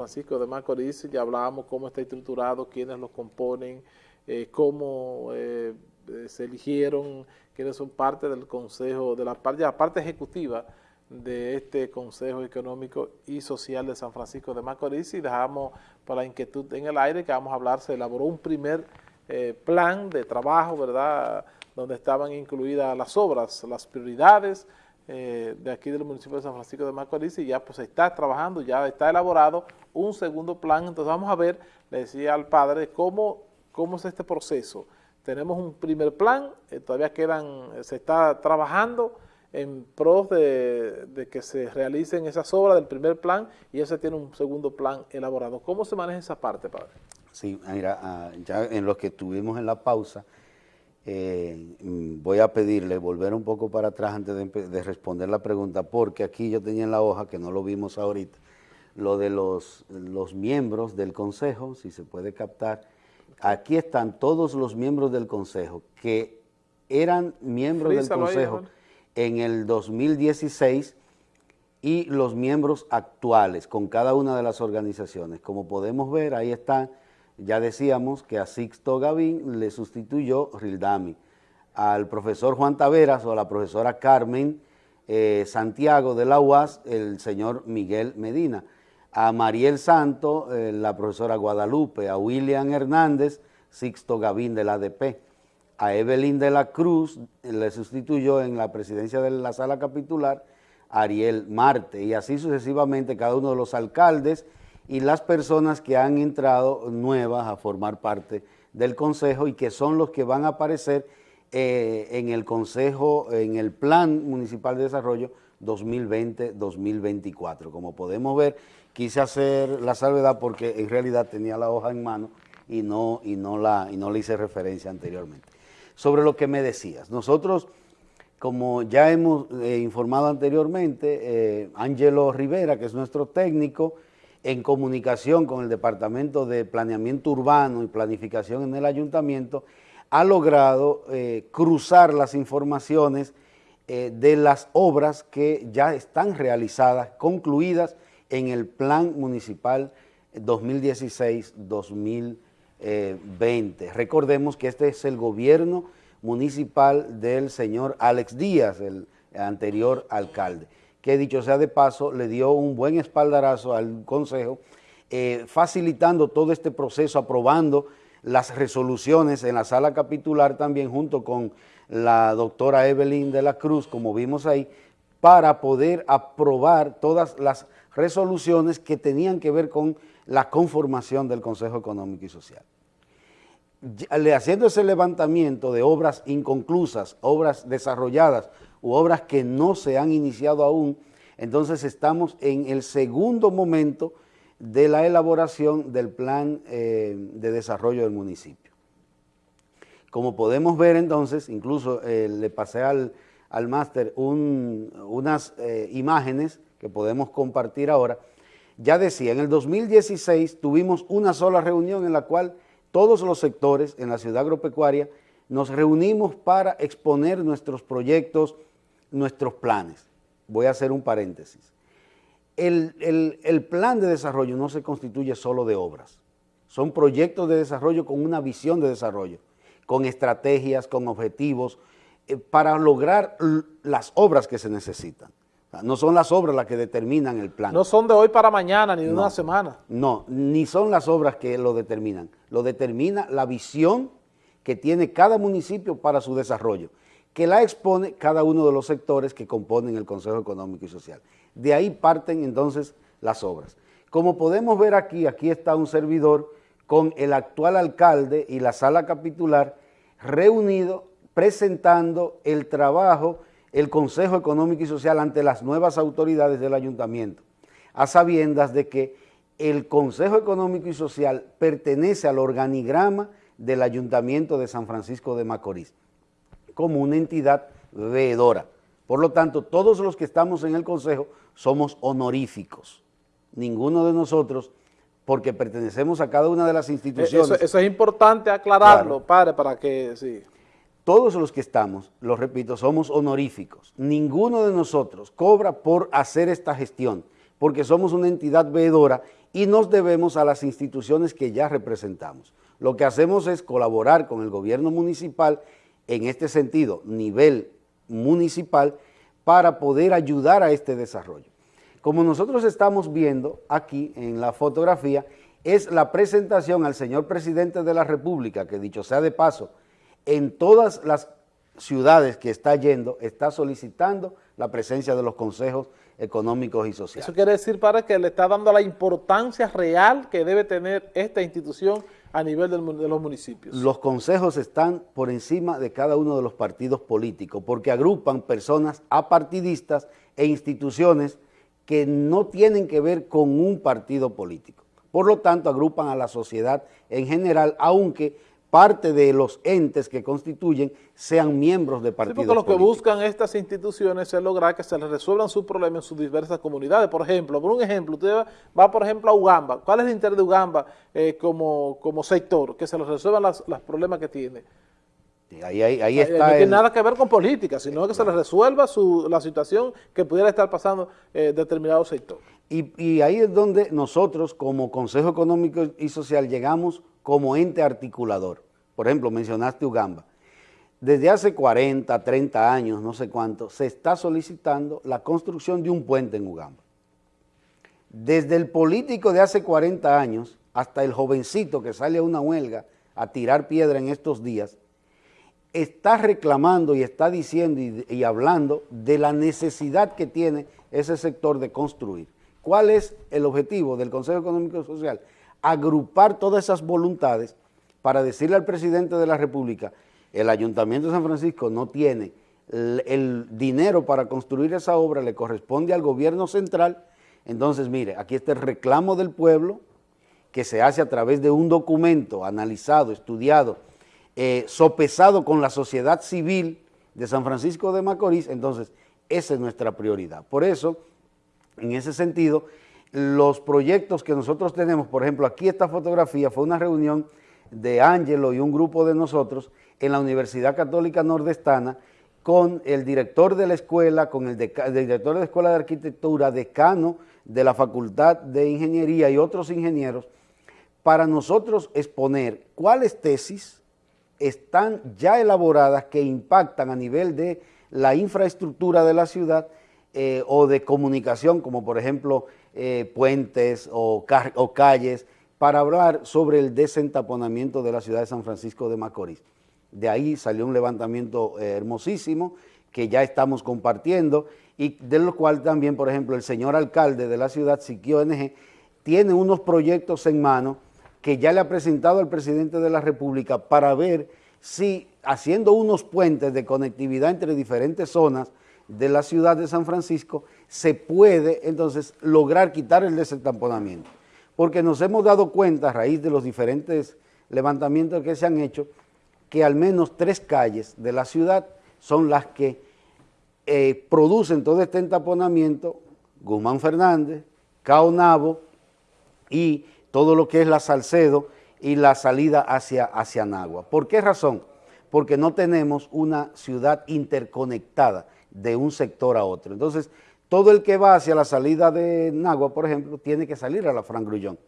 Francisco de Macorís, ya hablábamos cómo está estructurado, quiénes lo componen, eh, cómo eh, eh, se eligieron, quiénes son parte del Consejo, de la parte, la parte ejecutiva de este Consejo Económico y Social de San Francisco de Macorís y dejamos para inquietud en el aire que vamos a hablar, se elaboró un primer plan de trabajo, ¿verdad?, donde estaban incluidas las obras, las prioridades, eh, de aquí del municipio de San Francisco de Macorís y ya pues está trabajando, ya está elaborado un segundo plan, entonces vamos a ver, le decía al padre, cómo, cómo es este proceso. Tenemos un primer plan, eh, todavía quedan, se está trabajando en pros de, que se realicen esas obras del primer plan y ya se tiene un segundo plan elaborado. ¿Cómo se maneja esa parte, padre? Sí, mira, ah, ya en lo que estuvimos en la pausa, eh, voy a pedirle volver un poco para atrás antes de, responder la pregunta, porque aquí yo tenía en la hoja, que no lo vimos ahorita, lo de los, los miembros del Consejo, si se puede captar. Aquí están todos los miembros del Consejo que eran miembros del Consejo en el 2016 y los miembros actuales con cada una de las organizaciones. Como podemos ver, ahí están ya decíamos que a Sixto Gavín le sustituyó Rildami. Al profesor Juan Taveras o a la profesora Carmen eh, Santiago de la UAS, el señor Miguel Medina. A Mariel Santo, eh, la profesora Guadalupe. A William Hernández, Sixto Gavín del ADP. A Evelyn de la Cruz le sustituyó en la presidencia de la sala capitular Ariel Marte. Y así sucesivamente cada uno de los alcaldes y las personas que han entrado nuevas a formar parte del Consejo y que son los que van a aparecer eh, en el Consejo, en el Plan Municipal de Desarrollo 2020-2024. Como podemos ver, quise hacer la salvedad porque en realidad tenía la hoja en mano y no, y no, la, y no le hice referencia anteriormente. Sobre lo que me decías, nosotros, como ya hemos eh, informado anteriormente, eh, Angelo Rivera, que es nuestro técnico, en comunicación con el Departamento de Planeamiento Urbano y Planificación en el Ayuntamiento, ha logrado eh, cruzar las informaciones eh, de las obras que ya están realizadas, concluidas en el Plan Municipal 2016-2020. Recordemos que este es el gobierno municipal del señor Alex Díaz, el anterior alcalde que dicho sea de paso, le dio un buen espaldarazo al Consejo, eh, facilitando todo este proceso, aprobando las resoluciones en la sala capitular también junto con la doctora Evelyn de la Cruz, como vimos ahí, para poder aprobar todas las resoluciones que tenían que ver con la conformación del Consejo Económico y Social. Haciendo ese levantamiento de obras inconclusas, obras desarrolladas u obras que no se han iniciado aún, entonces estamos en el segundo momento de la elaboración del plan eh, de desarrollo del municipio. Como podemos ver entonces, incluso eh, le pasé al, máster unas eh, imágenes que podemos compartir ahora, ya decía, en el 2016 tuvimos una sola reunión en la cual todos los sectores en la ciudad agropecuaria nos reunimos para exponer nuestros proyectos, nuestros planes. Voy a hacer un paréntesis. El, plan de desarrollo no se constituye solo de obras. Son proyectos de desarrollo con una visión de desarrollo, con estrategias, con objetivos, eh, para lograr las obras que se necesitan. no son las obras las que determinan el plan. No son de hoy para mañana, ni de una semana. No, ni son las obras que lo determinan. Lo determina la visión que tiene cada municipio para su desarrollo que la expone cada uno de los sectores que componen el Consejo Económico y Social. De ahí parten entonces las obras. Como podemos ver aquí, aquí está un servidor con el actual alcalde y la sala capitular reunido presentando el trabajo, el Consejo Económico y Social ante las nuevas autoridades del ayuntamiento, a sabiendas de que el Consejo Económico y Social pertenece al organigrama del Ayuntamiento de San Francisco de Macorís como una entidad veedora. Por lo tanto, todos los que estamos en el Consejo somos honoríficos. Ninguno de nosotros, porque pertenecemos a cada una de las instituciones. Eso, es importante aclararlo, padre, para que, sí. Todos los que estamos, lo repito, somos honoríficos. Ninguno de nosotros cobra por hacer esta gestión, porque somos una entidad veedora y nos debemos a las instituciones que ya representamos. Lo que hacemos es colaborar con el gobierno municipal en este sentido, nivel municipal, para poder ayudar a este desarrollo. Como nosotros estamos viendo aquí en la fotografía, es la presentación al señor presidente de la República, que dicho sea de paso, en todas las ciudades que está yendo, está solicitando la presencia de los consejos económicos y sociales. Eso quiere decir, para que le está dando la importancia real que debe tener esta institución a nivel de los municipios. Los consejos están por encima de cada uno de los partidos políticos porque agrupan personas apartidistas e instituciones que no tienen que ver con un partido político. Por lo tanto, agrupan a la sociedad en general, aunque parte de los entes que constituyen sean miembros de partidos sí, porque lo que buscan estas instituciones es lograr que se les resuelvan sus problemas en sus diversas comunidades. Por ejemplo, por un ejemplo, usted va, por ejemplo, a Ugamba. ¿Cuál es el interés de Ugamba eh, como, como sector? Que se les resuelvan los problemas que tiene. Ahí, ahí, está no tiene nada que ver con política, sino que se les resuelva su, la situación que pudiera estar pasando eh, determinado sector. Y, y ahí es donde nosotros, como Consejo Económico y Social, llegamos como ente articulador. Por ejemplo, mencionaste Ugamba. Desde hace 40, 30 años, no sé cuánto, se está solicitando la construcción de un puente en Ugamba. Desde el político de hace 40 años hasta el jovencito que sale a una huelga a tirar piedra en estos días, está reclamando y está diciendo y, y, hablando de la necesidad que tiene ese sector de construir. ¿Cuál es el objetivo del Consejo Económico y Social? Agrupar todas esas voluntades para decirle al presidente de la República, el Ayuntamiento de San Francisco no tiene el, dinero para construir esa obra, le corresponde al gobierno central, entonces mire, aquí está el reclamo del pueblo que se hace a través de un documento analizado, estudiado, eh, sopesado con la sociedad civil de San Francisco de Macorís, entonces esa es nuestra prioridad. Por eso, en ese sentido, los proyectos que nosotros tenemos, por ejemplo, aquí esta fotografía fue una reunión de Ángelo y un grupo de nosotros en la Universidad Católica Nordestana con el director de la escuela, con el, director de la Escuela de Arquitectura, decano de la Facultad de Ingeniería y otros ingenieros, para nosotros exponer cuáles tesis están ya elaboradas que impactan a nivel de la infraestructura de la ciudad eh, o de comunicación, como por ejemplo eh, puentes o, calles, para hablar sobre el desentaponamiento de la ciudad de San Francisco de Macorís. De ahí salió un levantamiento eh, hermosísimo que ya estamos compartiendo y de lo cual también, por ejemplo, el señor alcalde de la ciudad, Siquio NG, tiene unos proyectos en mano que ya le ha presentado al presidente de la República para ver si haciendo unos puentes de conectividad entre diferentes zonas de la ciudad de San Francisco, se puede entonces lograr quitar el desentamponamiento. Porque nos hemos dado cuenta a raíz de los diferentes levantamientos que se han hecho, que al menos tres calles de la ciudad son las que eh, producen todo este entaponamiento, Guzmán Fernández, Caonabo y todo lo que es la Salcedo y la salida hacia, hacia Nagua. ¿Por qué razón? Porque no tenemos una ciudad interconectada de un sector a otro. Entonces, todo el que va hacia la salida de Nagua, por ejemplo, tiene que salir a la Fran Grullón.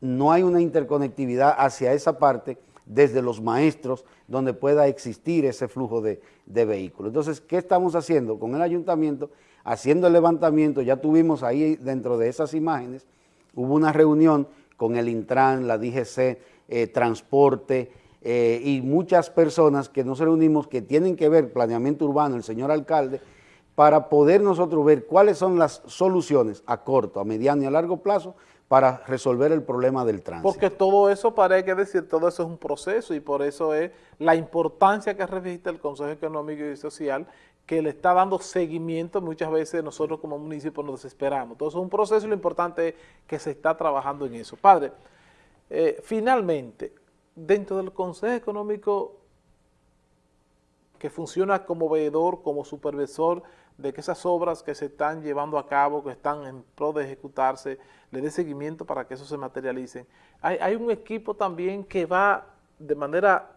No hay una interconectividad hacia esa parte desde los maestros donde pueda existir ese flujo de, de vehículos. Entonces, ¿qué estamos haciendo con el ayuntamiento? Haciendo el levantamiento, ya tuvimos ahí dentro de esas imágenes, hubo una reunión con el Intran, la DGC, eh, Transporte, eh, y muchas personas que nos reunimos que tienen que ver planeamiento urbano, el señor alcalde, para poder nosotros ver cuáles son las soluciones a corto, a mediano y a largo plazo para resolver el problema del tránsito. Porque todo eso, para que decir, todo eso es un proceso y por eso es la importancia que registra el Consejo Económico y Social que le está dando seguimiento, muchas veces nosotros como municipio nos desesperamos. Eso es un proceso y lo importante es que se está trabajando en eso. Padre, eh, finalmente, dentro del Consejo Económico que funciona como veedor, como supervisor de que esas obras que se están llevando a cabo, que están en pro de ejecutarse, le dé seguimiento para que eso se materialice. Hay, hay un equipo también que va de manera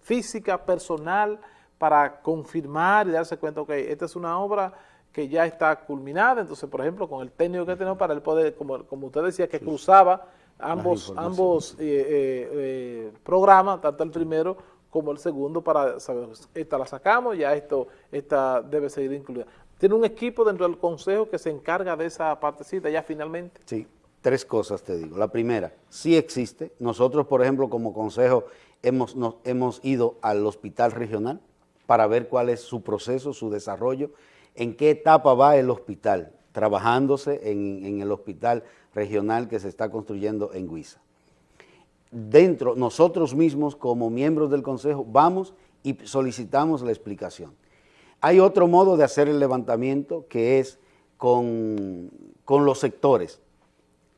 física, personal, para confirmar y darse cuenta, ok, esta es una obra que ya está culminada, entonces, por ejemplo, con el técnico que tenemos para el poder, como, como usted decía, que cruzaba ambos, ambos eh, programas, tanto el primero como el segundo, para saber, esta la sacamos, ya esto esta debe seguir incluida. ¿Tiene un equipo dentro del Consejo que se encarga de esa partecita ya finalmente? Sí, tres cosas te digo. La primera, sí existe. Nosotros, por ejemplo, como Consejo, hemos, hemos ido al hospital regional para ver cuál es su proceso, su desarrollo, en qué etapa va el hospital, trabajándose en, el hospital regional que se está construyendo en Huiza. Dentro, nosotros mismos como miembros del Consejo vamos y solicitamos la explicación. Hay otro modo de hacer el levantamiento que es con, los sectores.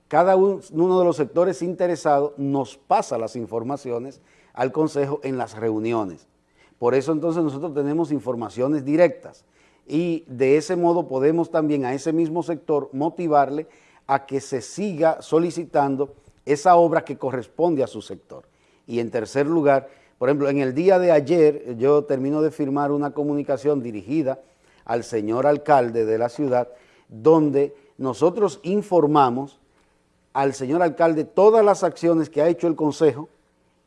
Cada uno de los sectores interesados nos pasa las informaciones al Consejo en las reuniones. Por eso entonces nosotros tenemos informaciones directas y de ese modo podemos también a ese mismo sector motivarle a que se siga solicitando esa obra que corresponde a su sector. Y en tercer lugar, por ejemplo, en el día de ayer yo termino de firmar una comunicación dirigida al señor alcalde de la ciudad, donde nosotros informamos al señor alcalde todas las acciones que ha hecho el Consejo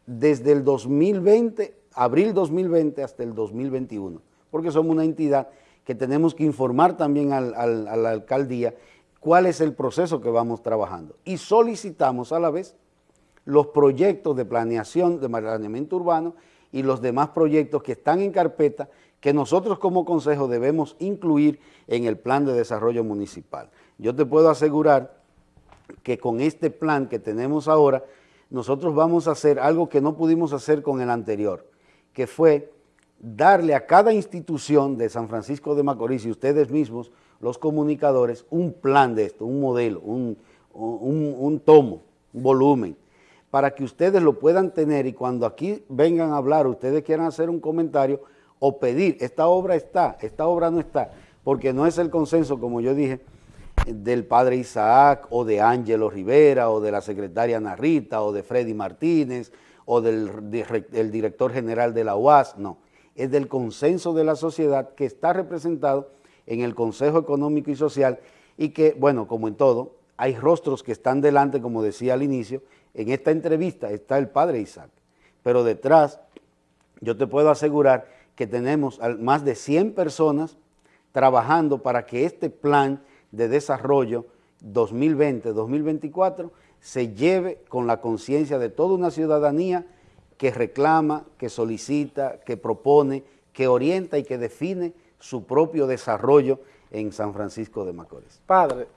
desde el 2020, abril 2020 hasta el 2021, porque somos una entidad que tenemos que informar también al, a la alcaldía cuál es el proceso que vamos trabajando. Y solicitamos a la vez los proyectos de planeación, de planeamiento urbano y los demás proyectos que están en carpeta que nosotros como consejo debemos incluir en el plan de desarrollo municipal. Yo te puedo asegurar que con este plan que tenemos ahora, nosotros vamos a hacer algo que no pudimos hacer con el anterior, que fue darle a cada institución de San Francisco de Macorís y ustedes mismos, los comunicadores, un plan de esto, un modelo, un, un tomo, un volumen, para que ustedes lo puedan tener y cuando aquí vengan a hablar, ustedes quieran hacer un comentario o pedir, esta obra está, esta obra no está, porque no es el consenso, como yo dije, del padre Isaac o de Ángelo Rivera o de la secretaria Narrita o de Freddy Martínez o del, director general de la UAS, no, es del consenso de la sociedad que está representado en el Consejo Económico y Social y que, bueno, como en todo, hay rostros que están delante, como decía al inicio, en esta entrevista está el padre Isaac, pero detrás yo te puedo asegurar que tenemos más de 100 personas trabajando para que este plan de desarrollo 2020-2024 se lleve con la conciencia de toda una ciudadanía que reclama, que solicita, que propone, que orienta y que define su propio desarrollo en San Francisco de Macorís. Padre,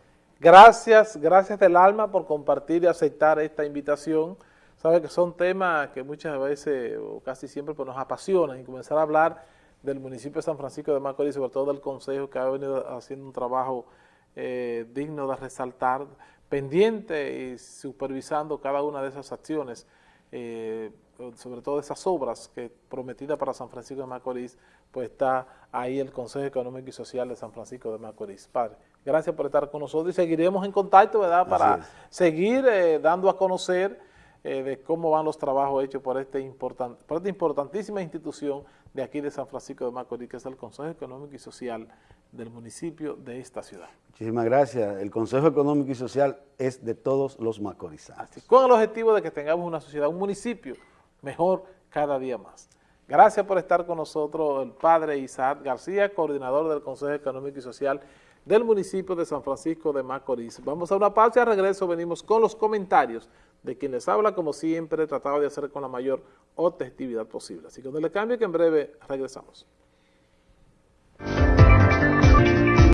Gracias, gracias del alma por compartir y aceptar esta invitación. Sabe que son temas que muchas veces o casi siempre pues, nos apasionan y comenzar a hablar del municipio de San Francisco de Macorís, sobre todo del Consejo que ha venido haciendo un trabajo eh, digno de resaltar, pendiente y supervisando cada una de esas acciones, eh, sobre todo esas obras que prometidas para San Francisco de Macorís, pues está ahí el Consejo Económico y Social de San Francisco de Macorís. Padre. Gracias por estar con nosotros y seguiremos en contacto, ¿verdad? Para seguir eh, dando a conocer eh, de cómo van los trabajos hechos por, este important, por esta importantísima institución de aquí de San Francisco de Macorís, que es el Consejo Económico y Social del municipio de esta ciudad. Muchísimas gracias. El Consejo Económico y Social es de todos los macorizanos. con el objetivo de que tengamos una sociedad, un municipio mejor cada día más. Gracias por estar con nosotros el padre Isaac García, coordinador del Consejo Económico y Social del municipio de San Francisco de Macorís. Vamos a una pausa y al regreso venimos con los comentarios de quien les habla, como siempre, tratado de hacer con la mayor objetividad posible. Así que no le cambie que en breve regresamos.